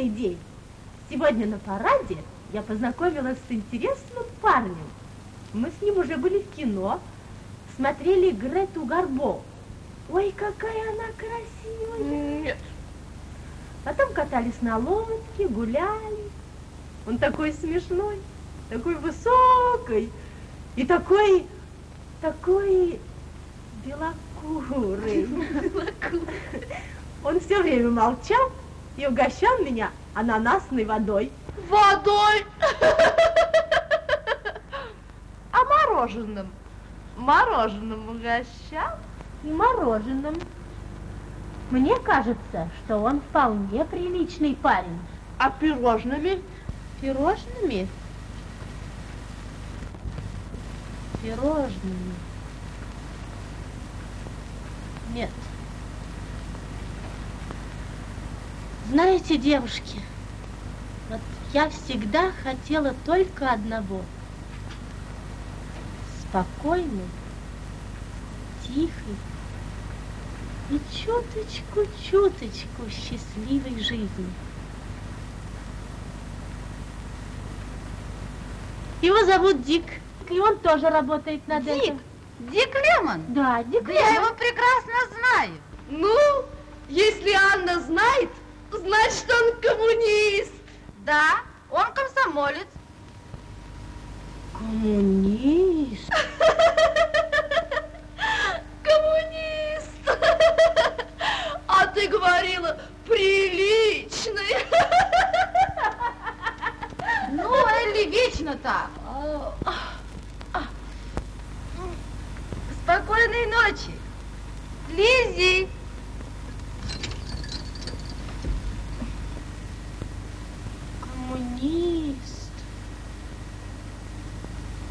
замечательный день. Сегодня на параде я познакомилась с интересным парнем. Мы с ним уже были в кино, смотрели Грету Гарбо. Ой, какая она красивая. Нет. Потом катались на лодке, гуляли. Он такой смешной, такой высокий и такой, такой белокурый. Он все время молчал и угощал меня ананасной водой. Водой! А мороженым? Мороженым угощал? И мороженым. Мне кажется, что он вполне приличный парень. А пирожными? Пирожными? Пирожными. Нет. Знаете, девушки, вот я всегда хотела только одного. Спокойной, тихой и чуточку-чуточку счастливой жизни. Его зовут Дик, и он тоже работает над Дик? этим. Дик Лемон? Да, Дик Да я Лемон. его прекрасно знаю. Ну, если Анна знает, значит он коммунист. Да, он комсомолец. Коммунист. Коммунист. А ты говорила, приличный. Ну, Элли вечно так. Спокойной ночи. Лиззи. Коммунист.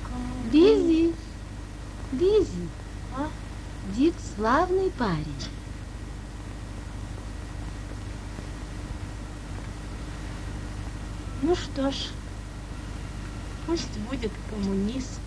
Коммунист. Лиззи, Лиззи, А? Дик славный парень. Ну что ж, пусть будет коммунист.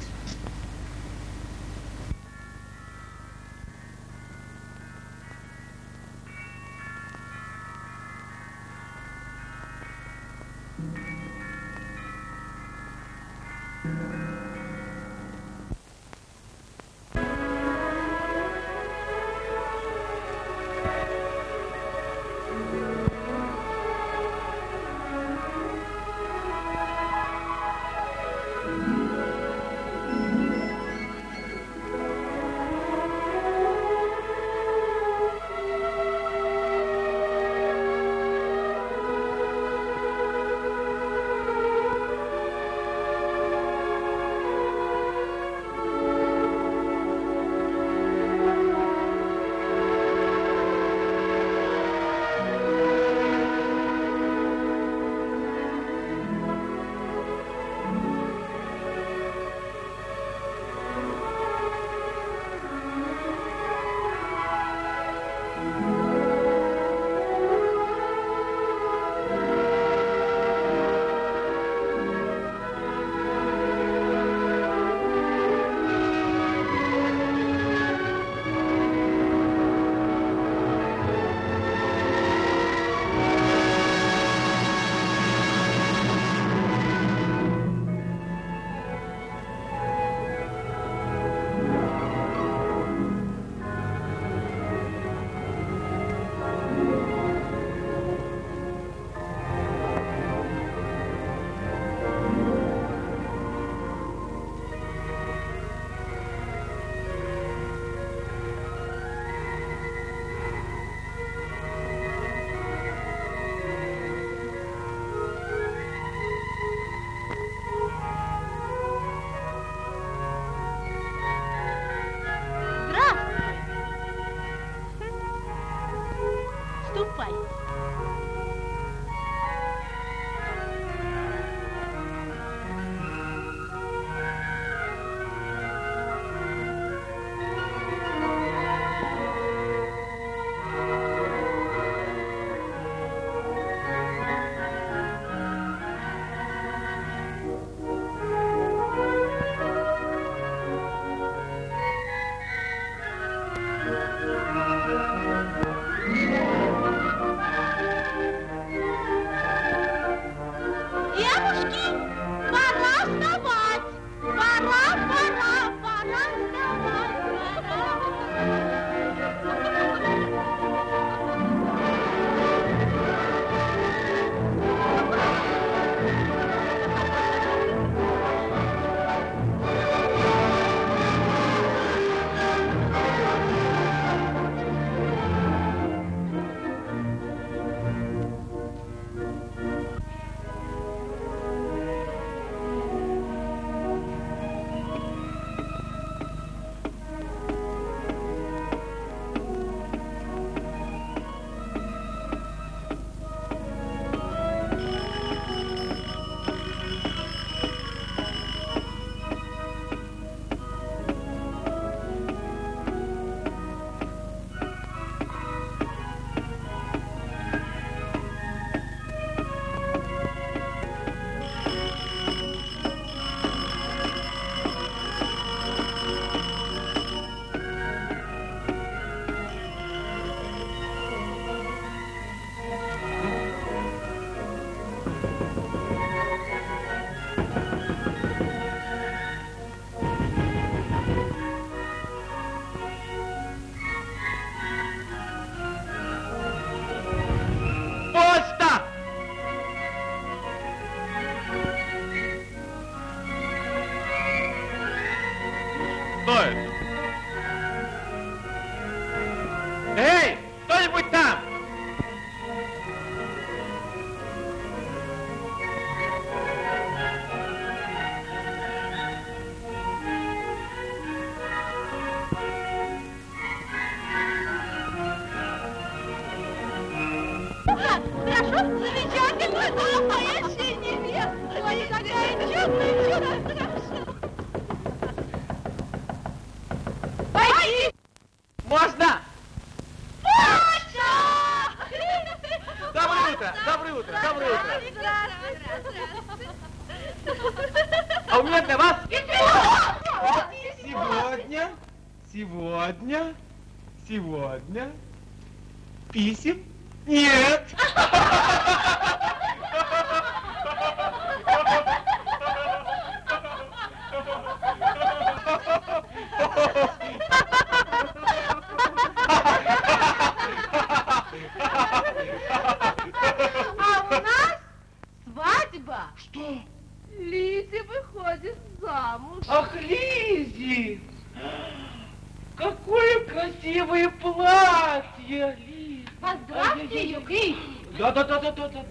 Поздравьте ее, Крис. Да, да, да, да, да, да,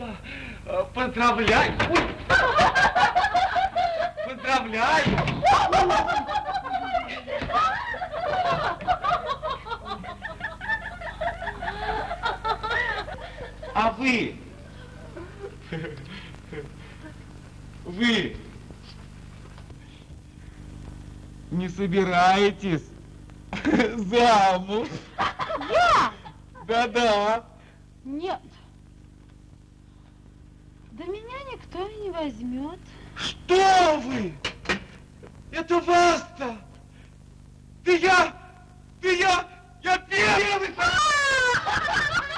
да. Поздравляй! Ой. А вы? Вы не собираетесь замуж? Да-да. А? Нет. Да меня никто и не возьмет. Что вы? Это вас-то! Ты я! Ты я! Я первый!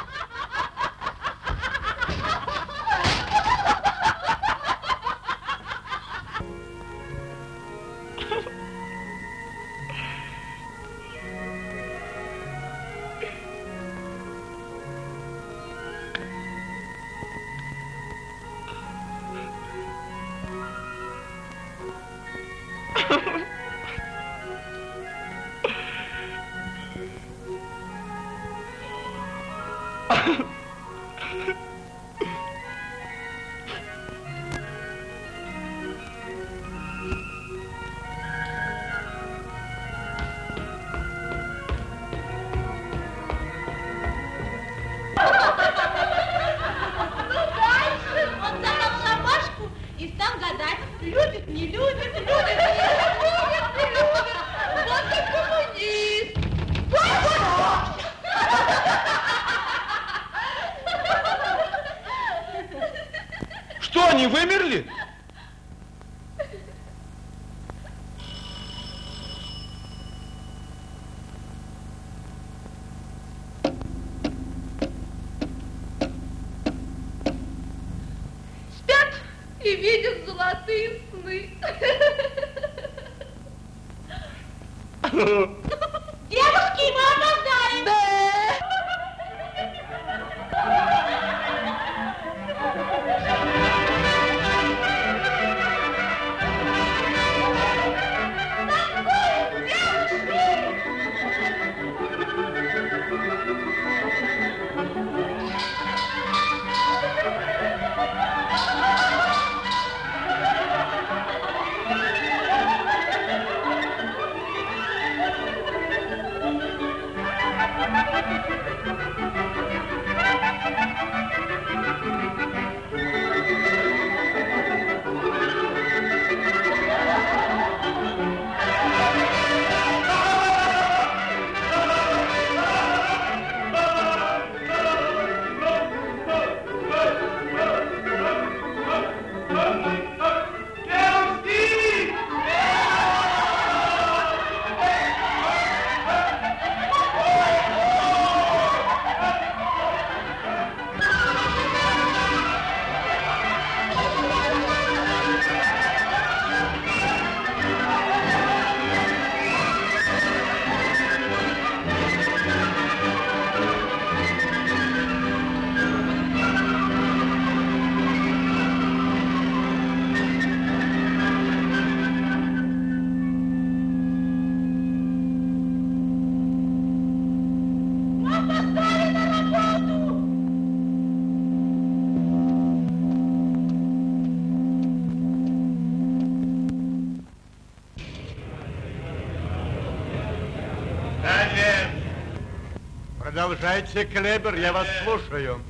Продолжайте, Клебер, я вас слушаю.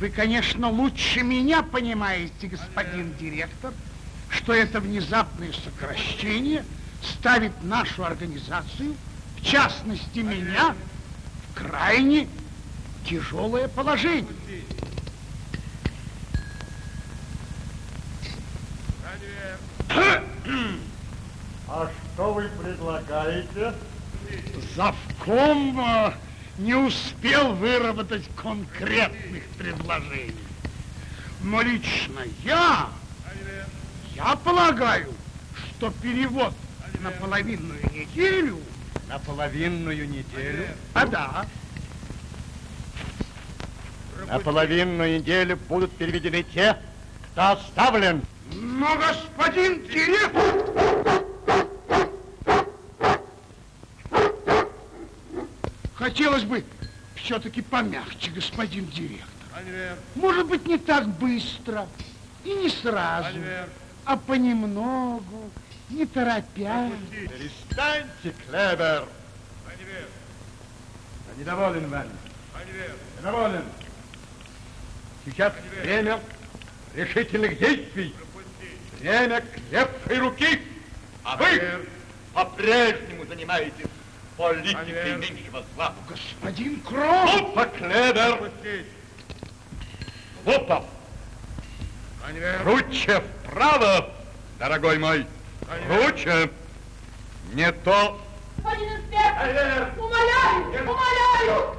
Вы, конечно, лучше меня понимаете, господин директор, что это внезапное сокращение ставит нашу организацию, в частности меня, в крайне тяжелое положение. А что вы предлагаете? Завком э, не успел выработать конкретных предложений. Но лично я, я полагаю, что перевод на половинную неделю... На половинную неделю? А да, На половинную неделю будут переведены те, кто оставлен. но господин директор... Хотелось бы все-таки помягче, господин директор. Может быть, не так быстро и не сразу, а понемногу, не торопясь. Перестаньте, Клевер. Я недоволен вами. Недоволен. Сейчас время решительных действий. Время крепкой руки. А вы по-прежнему занимаетесь политикой меньшего зла. Господин Кром! Глупо, Клевер. Глупо. Круче вправо, дорогой мой. Круче. Не то. Господин инспектор, умоляю, умоляю!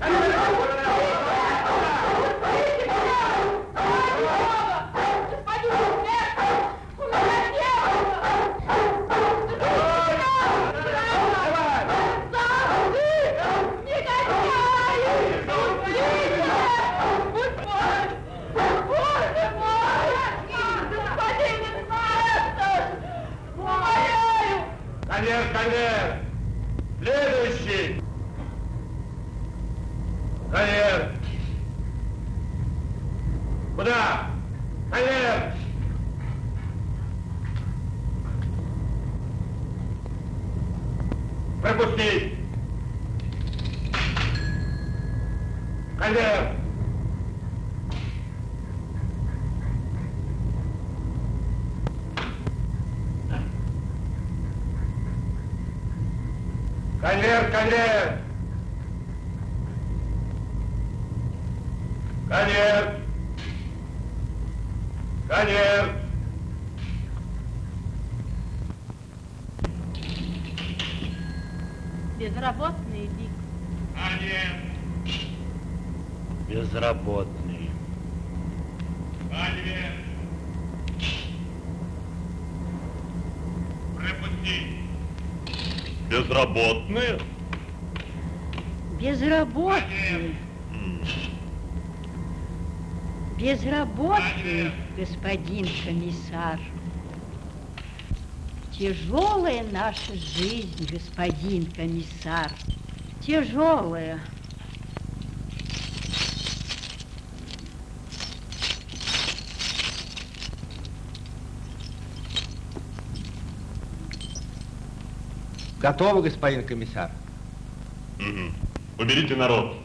Конец. Куда? Конец. Пропустить. Конец. Конец, конец. Конец. Конец. Безработный Дик. Конец. Безработный. Конец. Пропустить. Безработные? Безработный. Безработный, господин комиссар. Тяжелая наша жизнь, господин комиссар. Тяжелая. Готово, господин комиссар. Уберите народ.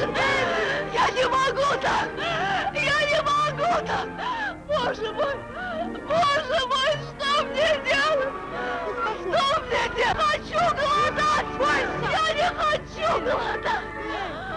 Я не могу так! Я не могу так! Боже мой! Боже мой, что мне делать? Что мне делать? Хочу голодать! Я не хочу голодать!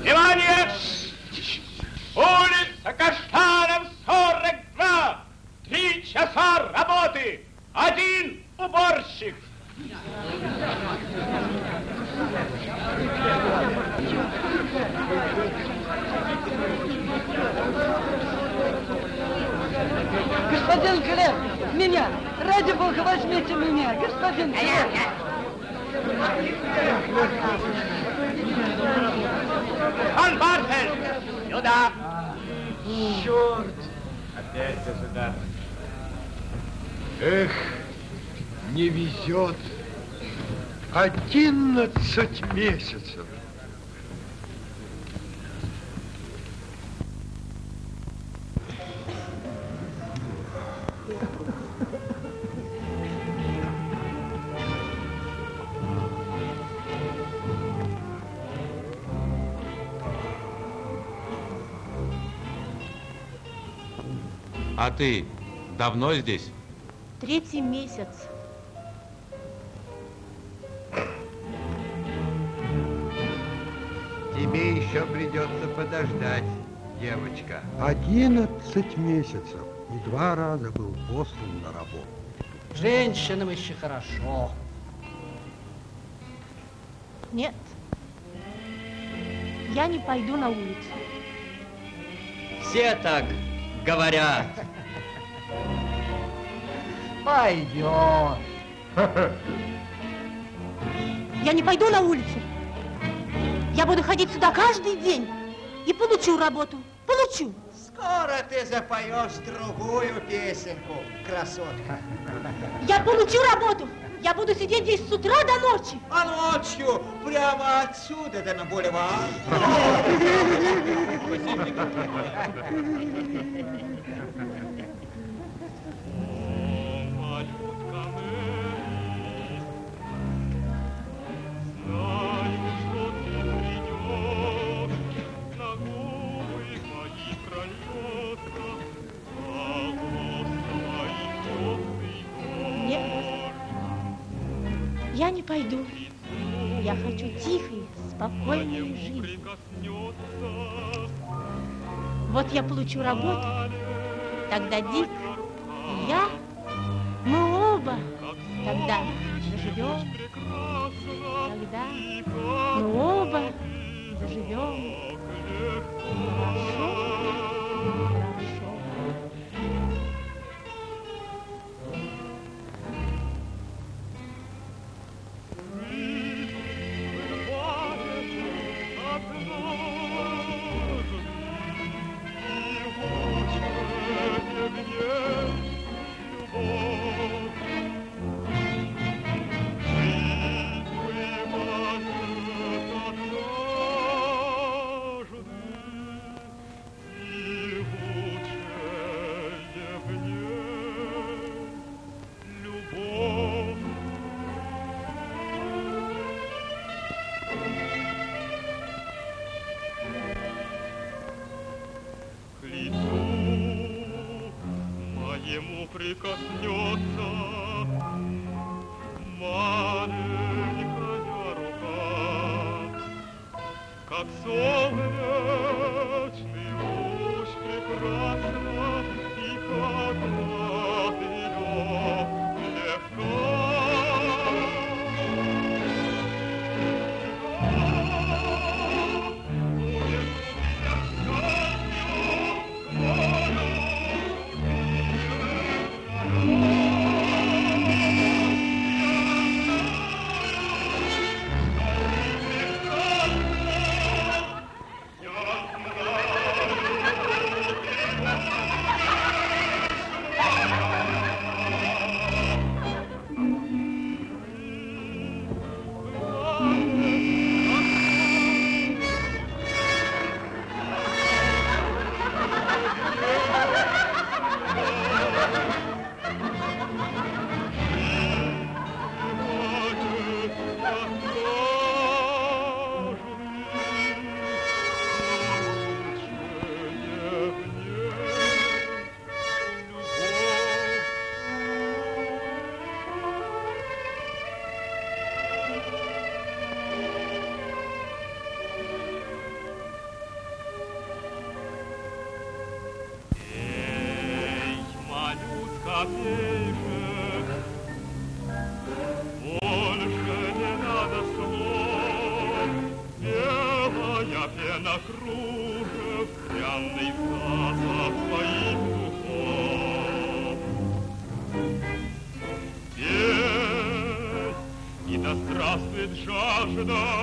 Внимание! 11 месяцев. А ты давно здесь? Третий месяц. Придется подождать, девочка. Одиннадцать месяцев и два раза был послан на работу. Женщинам еще хорошо. Нет. Я не пойду на улицу. Все так говорят. Пойдет. Я не пойду на улицу. Я буду ходить сюда каждый день и получу работу. Получу. Скоро ты запоешь другую песенку, красотка. Я получу работу. Я буду сидеть здесь с утра до ночи. А ночью прямо отсюда да на бульвар. Пойду. Я хочу тихой, спокойной жизни. Вот я получу работу, тогда Дик и я, мы оба тогда заживем. Тогда мы оба заживем. Хорошо. under the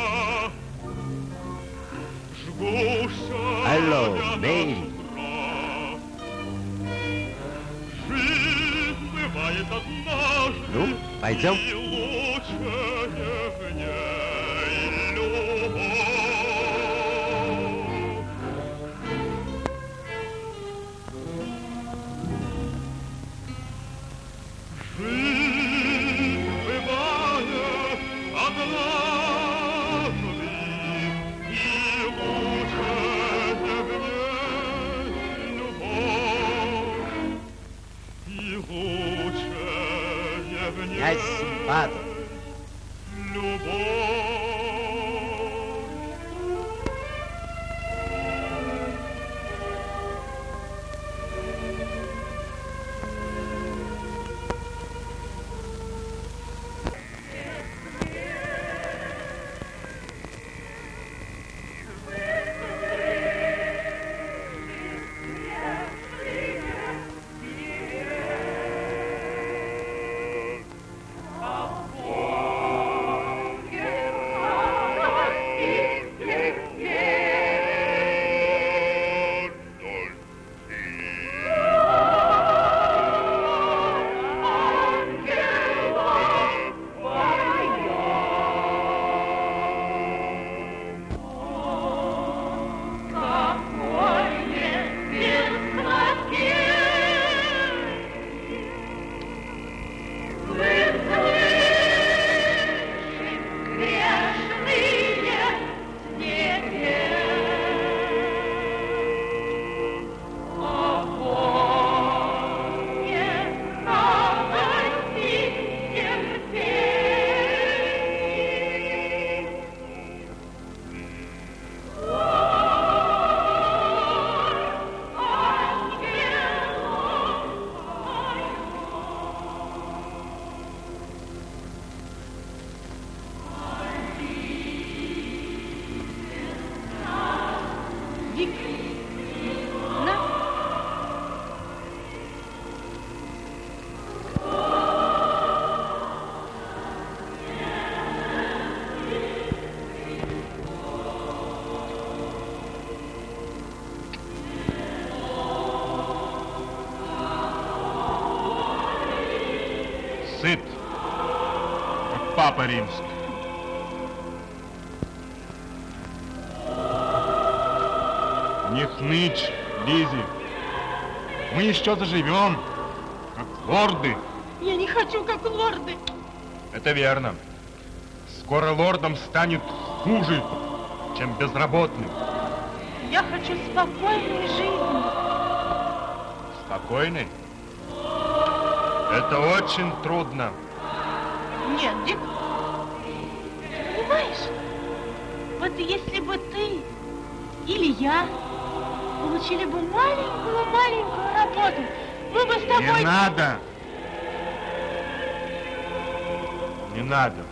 Римский. Не хнычь, Лизи. Мы еще заживем, как лорды. Я не хочу, как лорды. Это верно. Скоро лордом станет хуже, чем безработным. Я хочу спокойной жизни. Спокойный? Это очень трудно. Я получили бы маленькую-маленькую работу, мы бы с тобой... Не надо. Не надо.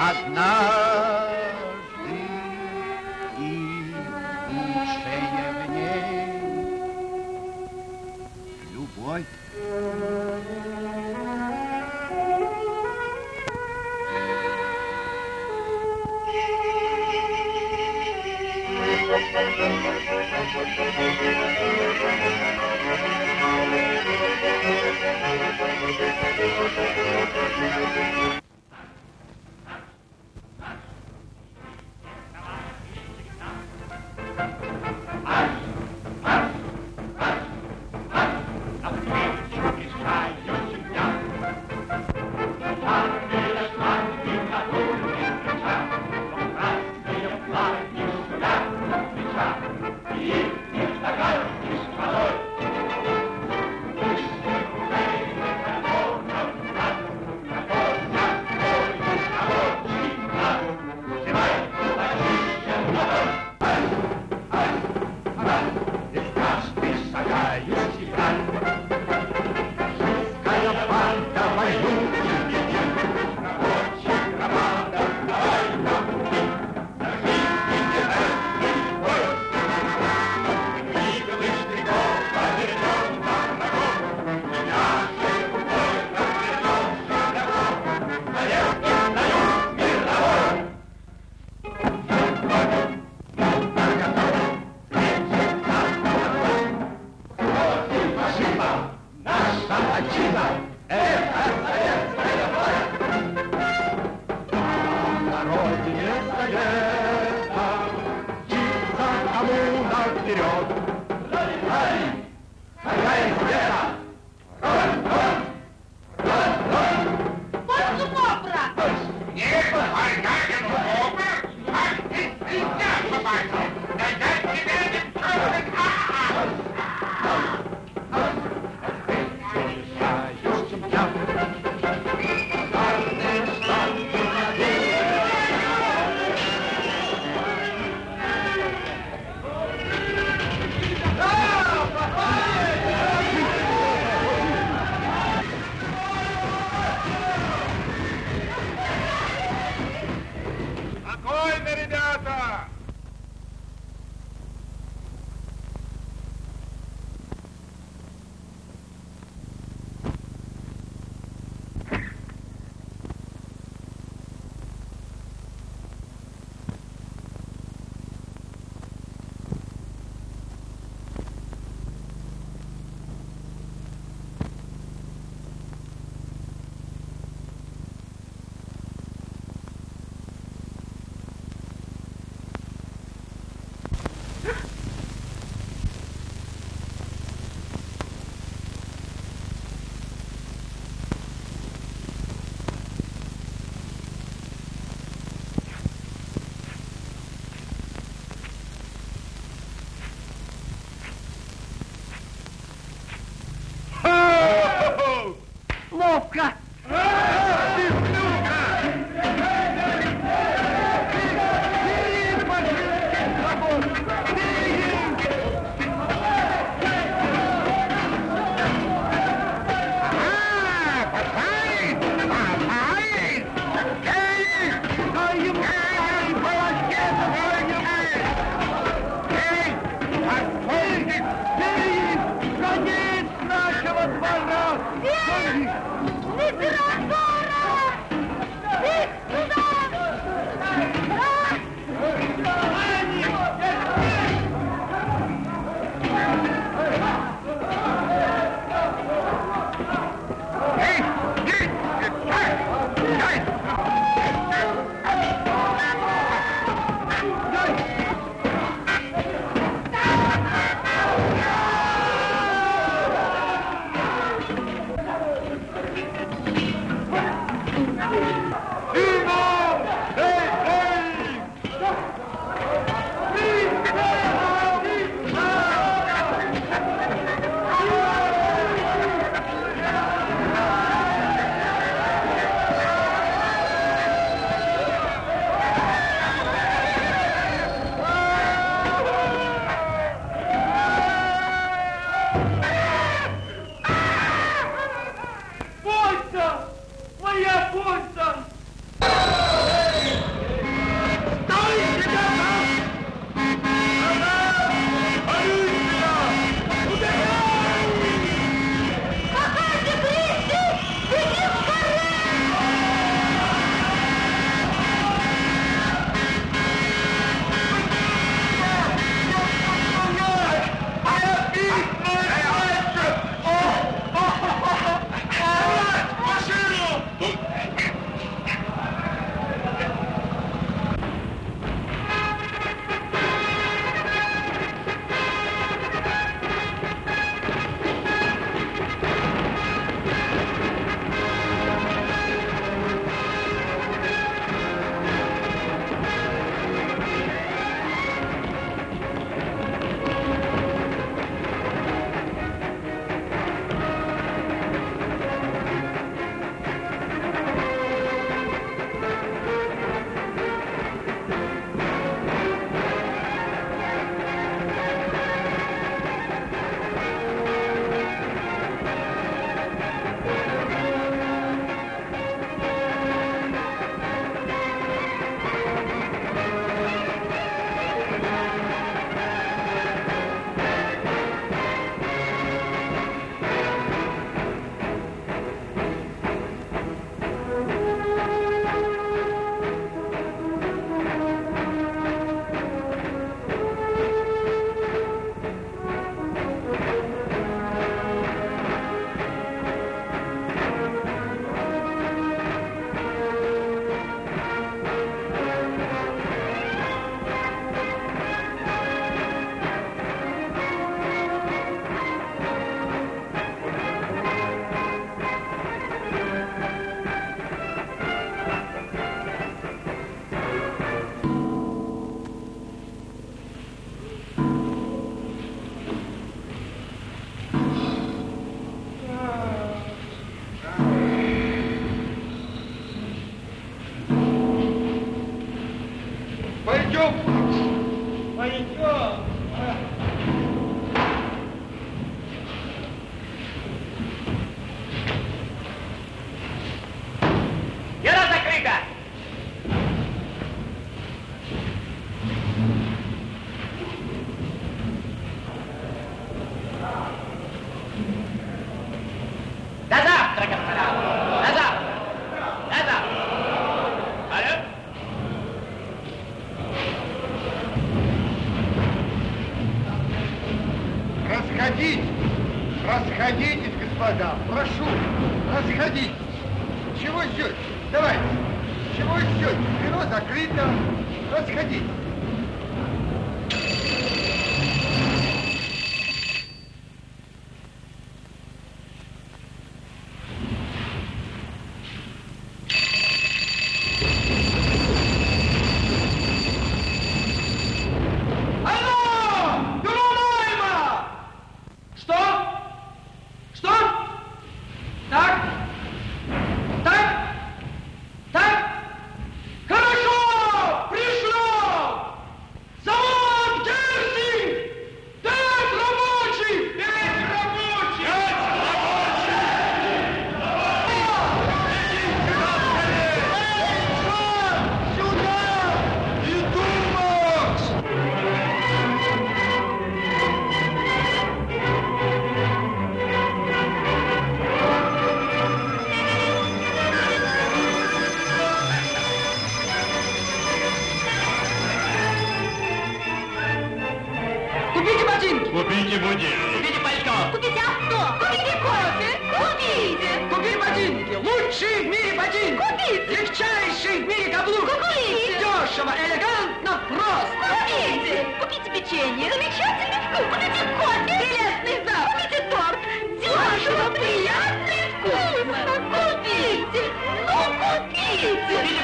однажды и лучшее в ней любовь.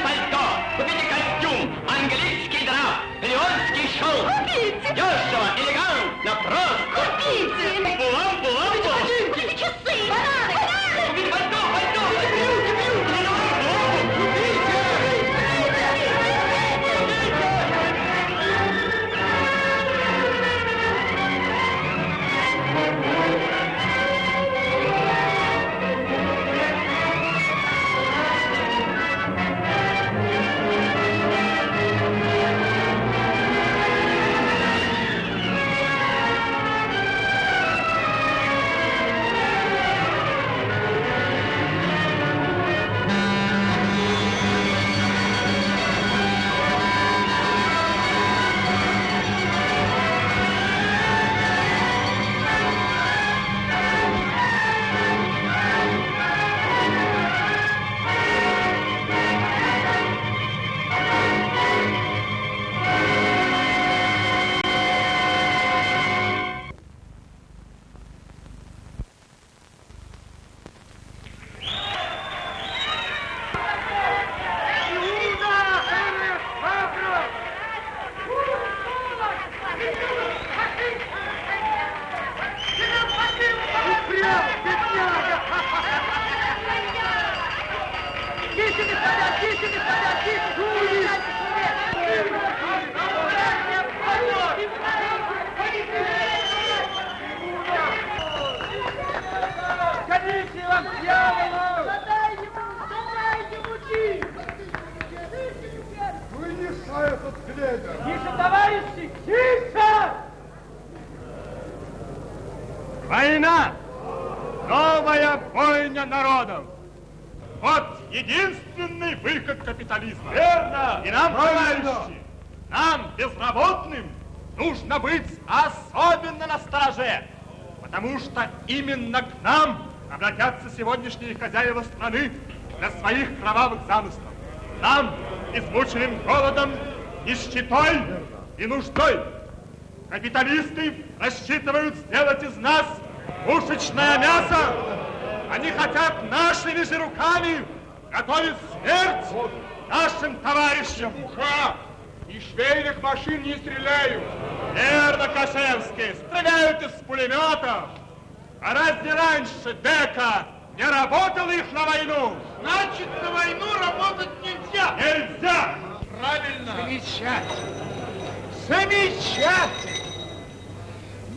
Пальто, купите костюм, английский драп, леонский шелк. Купите. Дешево, элегантно, просто. Купите. Булам, булам, сегодняшние хозяева страны для своих кровавых замыслов. Нам, измученным голодом, нищетой и нуждой. Капиталисты рассчитывают сделать из нас пушечное мясо. Они хотят нашими же руками готовить смерть нашим товарищам. Уха! И швейных машин не стреляют. Верно, Кашевский, стреляют из пулеметов. А разве раньше Дека не работал их на войну? Значит, на войну работать нельзя. Нельзя! Правильно. Замечательно. Замечательно.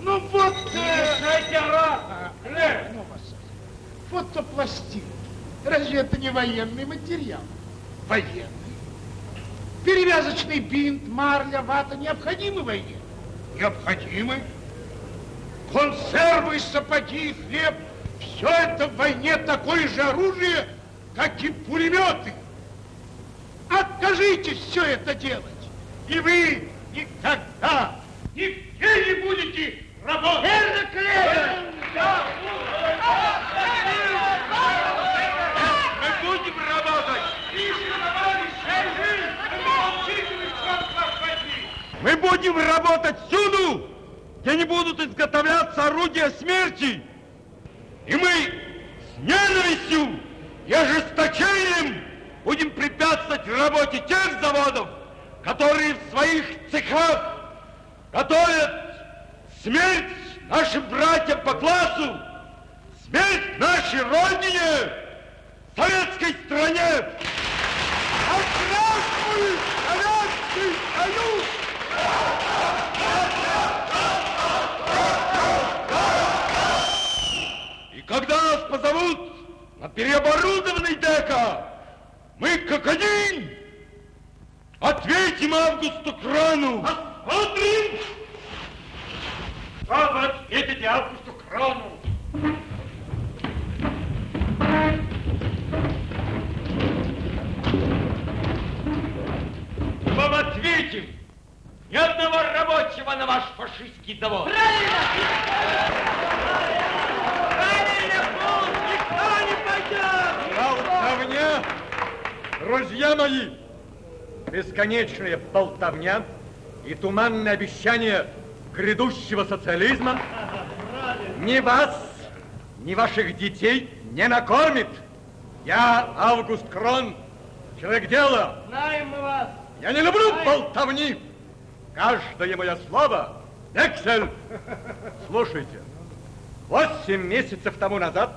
Ну вот... Мешайте А, ну. Фотопластинки. Разве это не военный материал? Военный. Перевязочный бинт, марля, вата необходимы войне? Необходимы. Консервы, сапоги, хлеб – все это в войне такое же оружие, как и пулеметы. Откажитесь все это делать, и вы никогда нигде не будете работать. Мы будем работать. Мы будем работать всюду, где не будут изготовляться орудия смерти. И мы с ненавистью и ожесточением будем препятствовать работе тех заводов, которые в своих цехах готовят смерть нашим братьям по классу, смерть нашей Родине, советской стране. А здравствует Советский Союз! Когда нас позовут на переоборудованный дека, мы как один ответим Августу Крану. Посмотрим! Что вы ответите Августу Крану? Вам ответим! Ни одного рабочего на ваш фашистский завод! Болтовня, друзья мои, бесконечная болтовня и туманные обещания грядущего социализма ни вас, ни ваших детей не накормит. Я, Август Крон, Человек дела. Знаем мы вас. Я не люблю болтовни. Каждое мое слово – вексель. Слушайте, восемь месяцев тому назад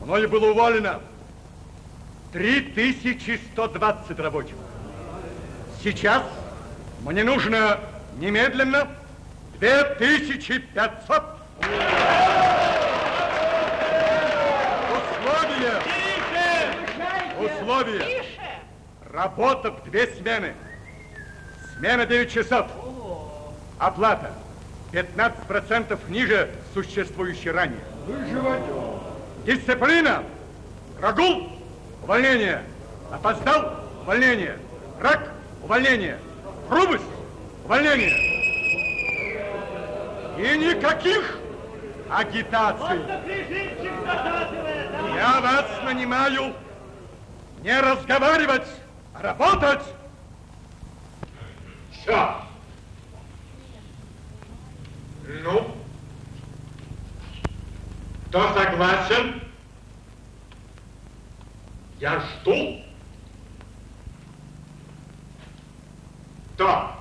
мною было уволено 3120 рабочих. Сейчас мне нужно немедленно 2500. Условия. Условия. Работа в две смены. Смена 9 часов. Оплата 15% ниже существующей ранее. Дисциплина. Прогул. Увольнение. Опоздал. Увольнение. Рак. Увольнение. Грубость. Увольнение. И никаких агитаций. Я вас нанимаю не разговаривать, а работать. Все. Ну, кто согласен? Я жду. Кто?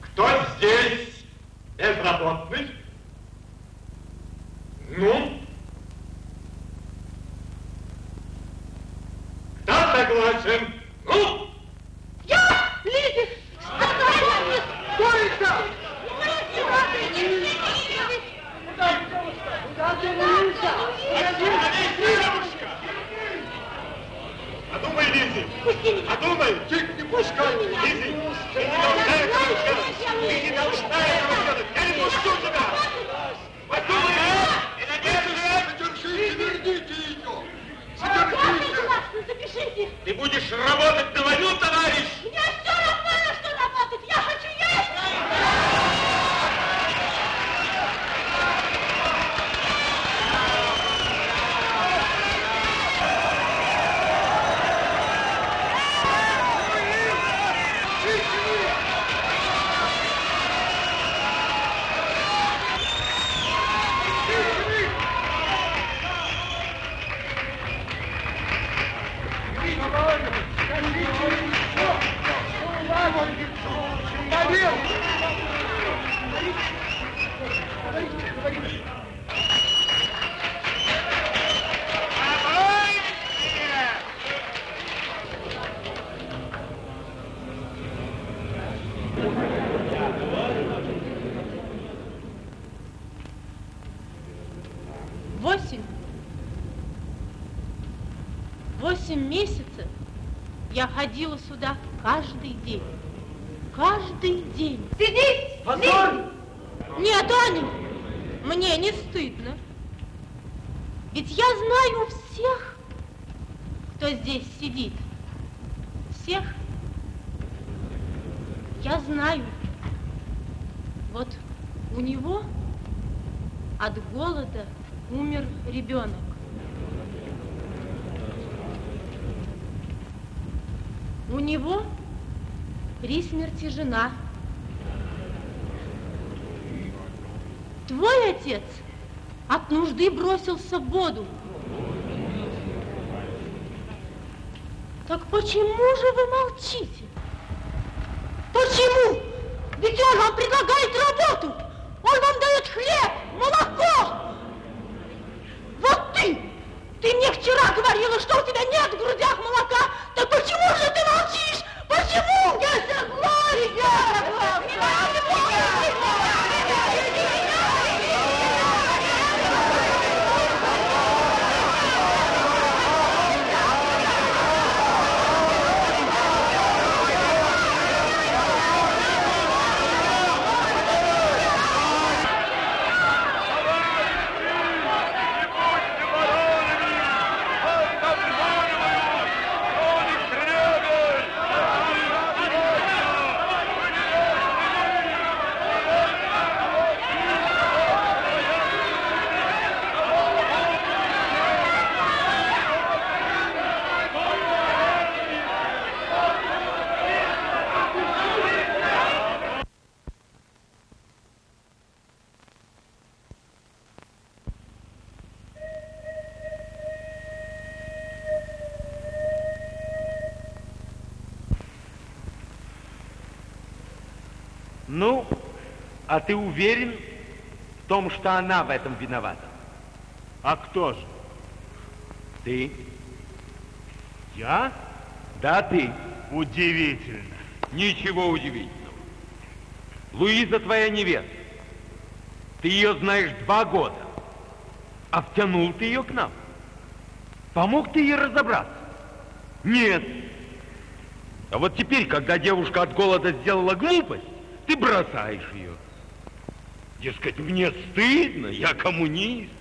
Кто здесь безработный? Ну? Кто согласен? Ну? Я, Лидия, спасайте! Сколько? Подумай, Лизи! Подумай! Чуть не пускай! Лизи! Ты не должна этого делать! Ты не должна этого делать! Я не пущу тебя! Подумай, а? И надеюсь, Задержите, верните ее! Согласна, запишите! Ты будешь работать на войну, товарищ! Мне все равно, на что работать! Я хочу есть! Восемь. Восемь месяцев я ходила сюда каждый день. Каждый день. Сиди! Позор! Нет, Аня, мне не стыдно. Ведь я знаю всех, кто здесь сидит. Всех. Я знаю. Вот у него от голода умер ребенок. У него при смерти жена. Твой отец от нужды бросился в воду. Так почему же вы молчите? А ты уверен в том, что она в этом виновата? А кто же? Ты? Я? Да, ты. Удивительно. Ничего удивительного. Луиза твоя невеста. Ты ее знаешь два года. А втянул ты ее к нам. Помог ты ей разобраться? Нет. А вот теперь, когда девушка от голода сделала глупость, ты бросаешь ее. Дескать, мне стыдно, я коммунист.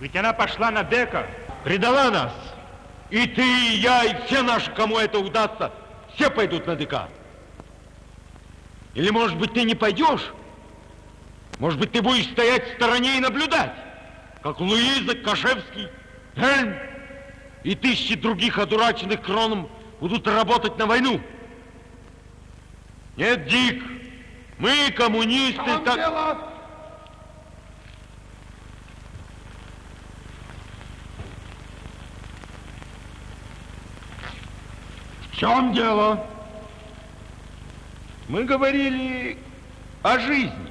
Ведь она пошла на Дека, Предала нас. И ты, и я, и все наши, кому это удастся, все пойдут на ДК. Или, может быть, ты не пойдешь? Может быть, ты будешь стоять в стороне и наблюдать, как Луиза, Кашевский, Эльм и тысячи других одураченных кроном будут работать на войну. Нет, Дик, мы, коммунисты, В чем так... дело? В чем дело? Мы говорили о жизни.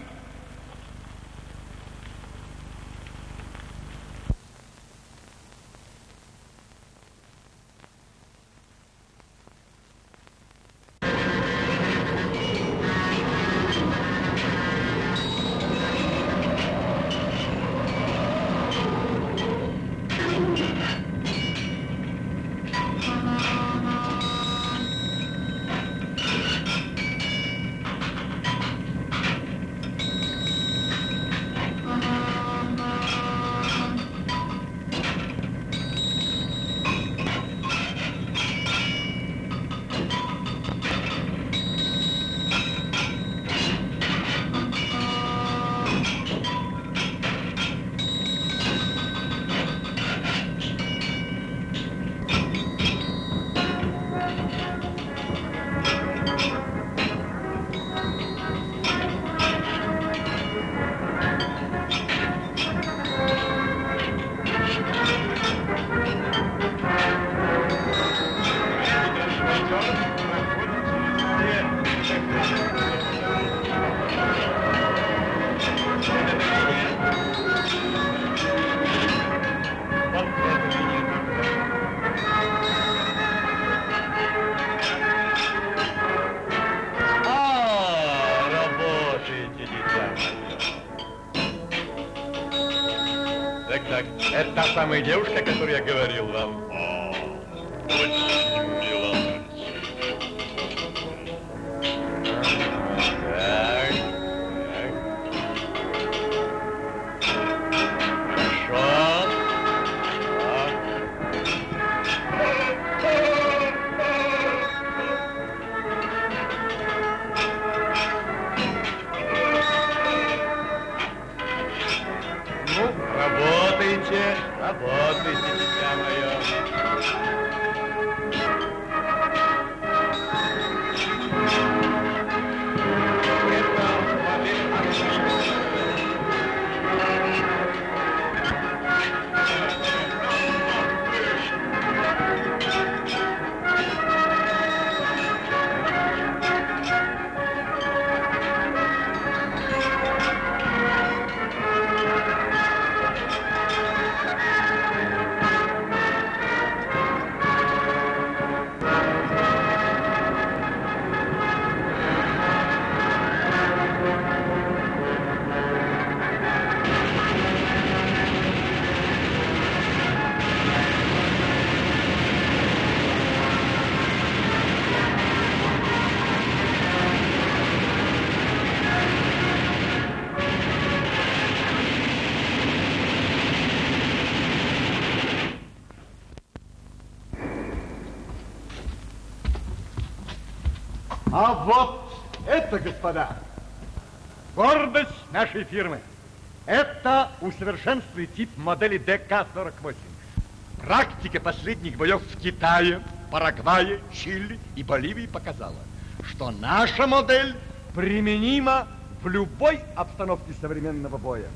Это та вот это, господа, гордость нашей фирмы. Это усовершенствованный тип модели ДК-48. Практика последних боев в Китае, Парагвае, Чили и Боливии показала, что наша модель применима в любой обстановке современного боя.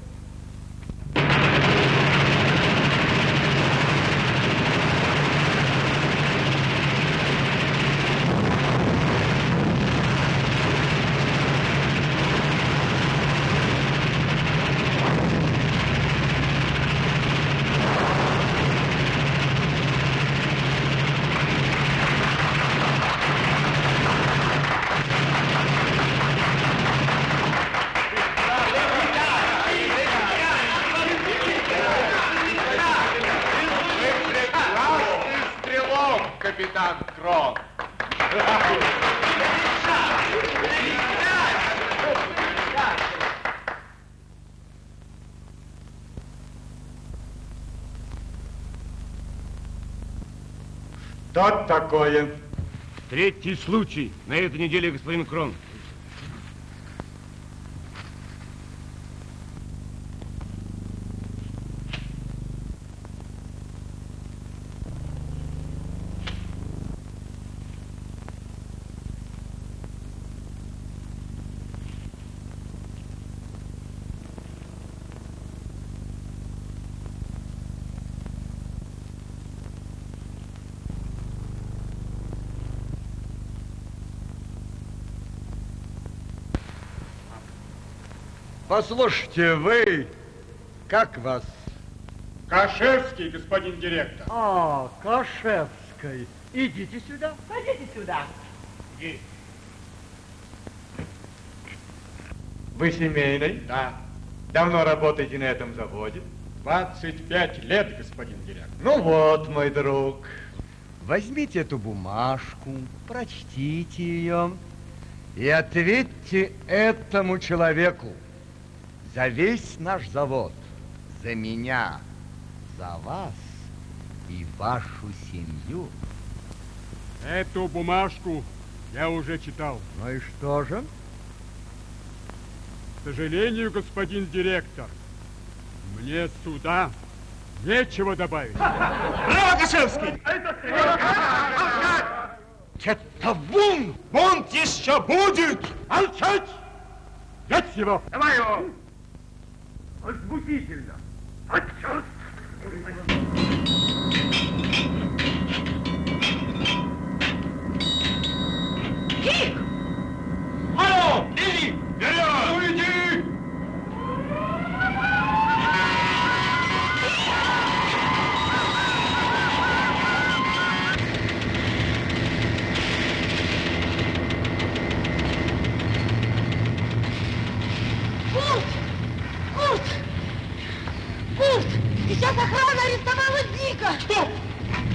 капитан Крон. Что такое? Третий случай на этой неделе, господин Крон. Послушайте, вы, как вас? Кашевский, господин директор. А, Кашевской. Идите сюда. Пойдите сюда. Вы семейный? Да. Давно работаете на этом заводе? 25 лет, господин директор. Ну вот, мой друг, возьмите эту бумажку, прочтите ее и ответьте этому человеку за весь наш завод, за меня, за вас и вашу семью. Эту бумажку я уже читал. Ну и что же? К сожалению, господин директор, мне сюда нечего добавить. Браво, Кашевский! Это бунт! Бунт еще будет! Молчать! Взять его! Давай его! Возбудительно! Отчет! Кик! Алло! Иди! Вперед!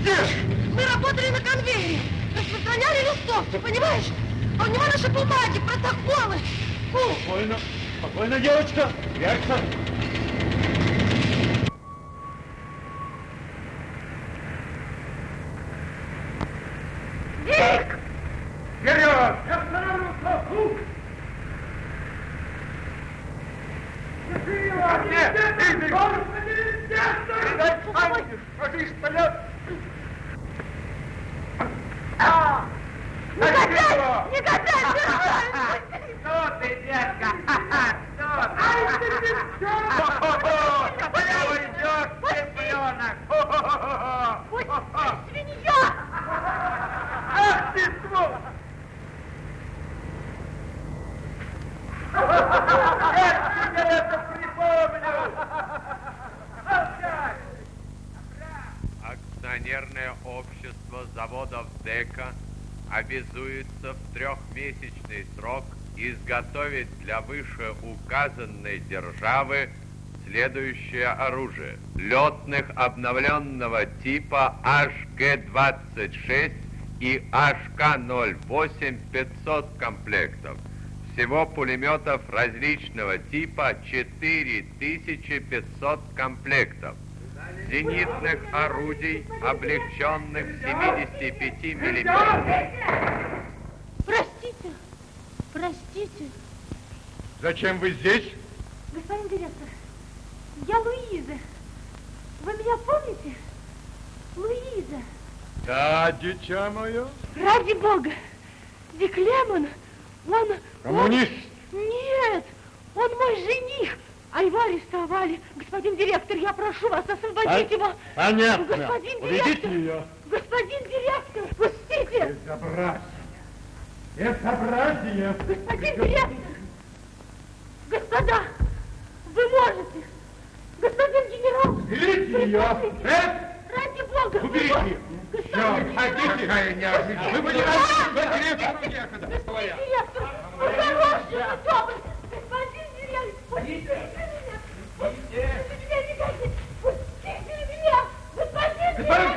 Где? Мы работали на конвейере, распространяли листовки, понимаешь? А у него наши бумаги, протоколы. Курт! Спокойно, спокойно, девочка. Прячься. Дик! Вперед! Я остановился! Ух! Нет, иди! Передай Анне, что ты вперед! Негодяй! Негодяй! Что ты, детка? Что ты? Ай, ты девчонка! Прямо идет цыпленок! Свинья! Ах ты, сволочь! Как тебе это припомню? Молчать! Акционерное общество ДЭКа обязуется в трехмесячный срок изготовить для вышеуказанной державы следующее оружие. Летных обновленного типа HG-26 и HK-08 500 комплектов. Всего пулеметов различного типа 4500 комплектов. Зенитных орудий, облегченных 75 миллиметров. Простите, простите, Зачем вы здесь? господин директор, я Луиза. Вы меня помните? Луиза. Да, дитя мое. Ради бога, Дик Лемон, он... Коммунист. он- Нет, он мой жених. А его арестовали. Господин директор, я прошу вас освободить А- его. понятно. Господин Уведите директор. ее. Господин директор, пустите. Безобразие. Безобразие. Господин директор. Господа, вы можете. Господин генерал. Берите ее. Э? Ради бога. Уберите. Господин Все, какая неожиданность. Вы понимаете, что директор некогда. директор, вы хороший, вы добрый. Господин.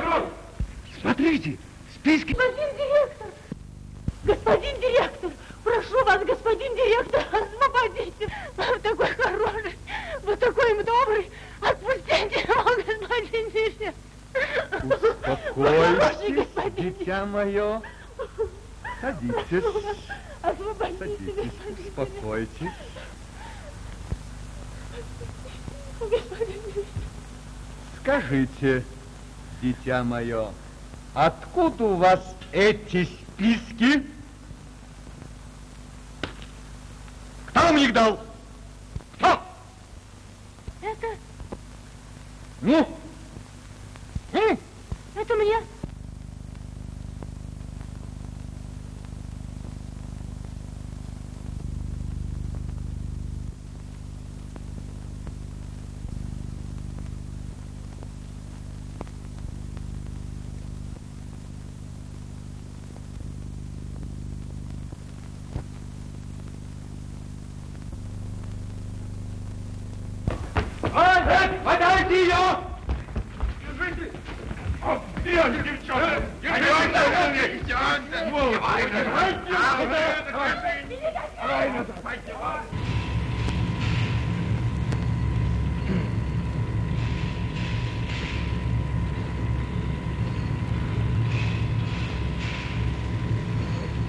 Крон! Смотрите, списке... Господин директор! Господин директор! Прошу вас, господин директор, освободите! Вы такой хороший, вы такой добрый! Отпустите его, господин директор! Успокойтесь, дитя мое. Садитесь. Освободите, Садитесь, успокойтесь. Господин директор! Скажите, дитя мое, откуда у вас эти списки? Кто вам их дал? Кто? Это, Ну? М? это мне. Держите, девчонка! Держите!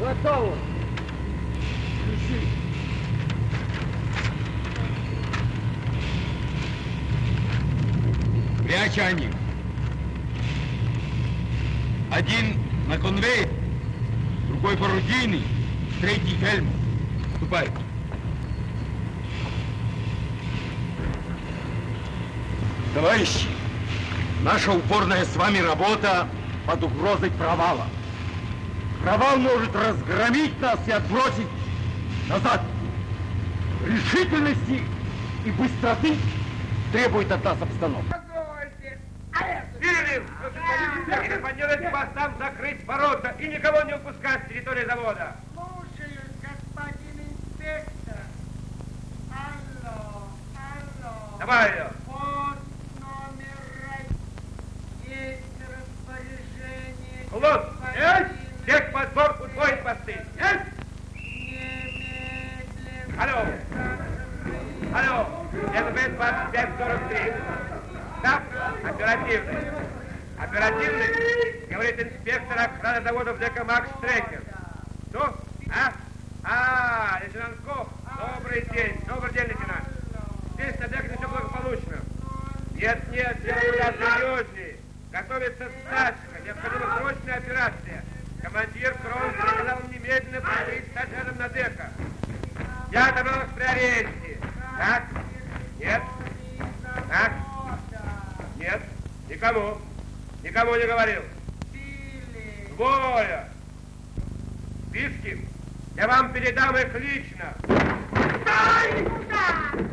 Готово. Ключи. Прячь они. Один на конвейер, другой порудийный, третий хельм. Ступай. Товарищи, наша упорная с вами работа под угрозой провала. Провал может разгромить нас и отбросить назад. Решительности и быстроты требует от нас обстановка. Списки. Я вам передам их лично. Ах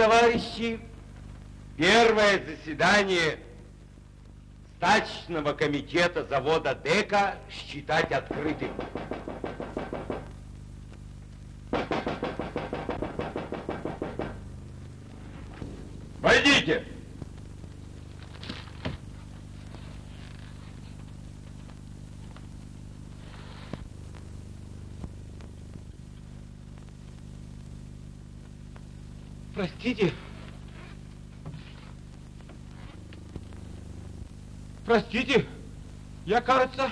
товарищи, первое заседание стачного комитета завода ДЭКа считать открытым. Простите. Простите. Я, кажется,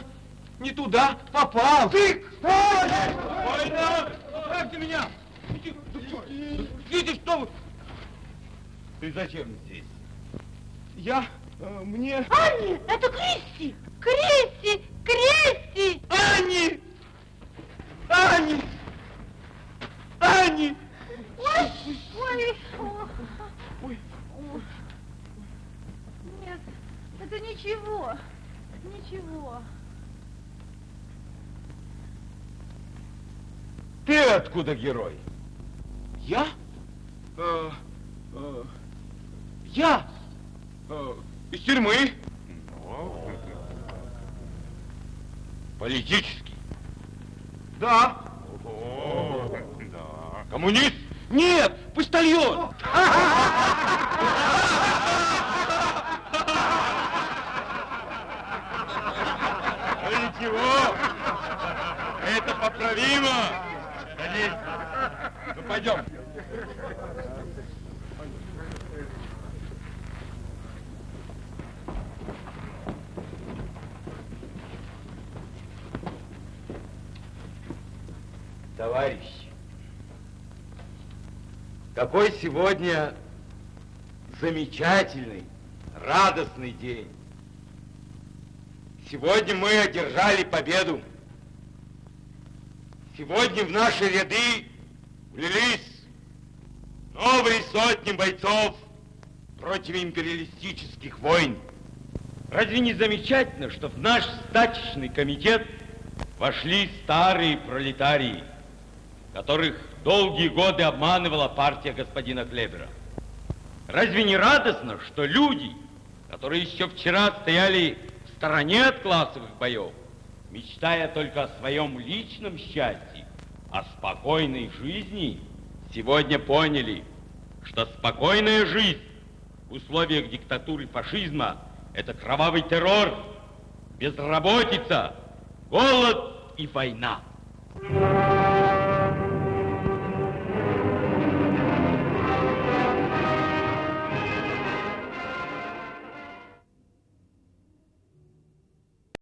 не туда попал. Тык! Ой, да! Оставьте меня! Идите, что вы? Ты зачем здесь? Я... Э, мне... Анни! Это Кристи! Кристи! Кристи! Анни! откуда герой? Я? Э, э, я? Э, из тюрьмы. Но... Политический? Да. О, да. Коммунист? Нет, почтальон. Ничего, это поправимо. Садись. Ну пойдем. Товарищи, какой сегодня замечательный, радостный день. Сегодня мы одержали победу. Сегодня в наши ряды влились новые сотни бойцов против империалистических войн. Разве не замечательно, что в наш стачечный комитет вошли старые пролетарии, которых долгие годы обманывала партия господина Клебера? Разве не радостно, что люди, которые еще вчера стояли в стороне от классовых боев, мечтая только о своем личном счастье, о спокойной жизни, сегодня поняли, что спокойная жизнь в условиях диктатуры фашизма – это кровавый террор, безработица, голод и война.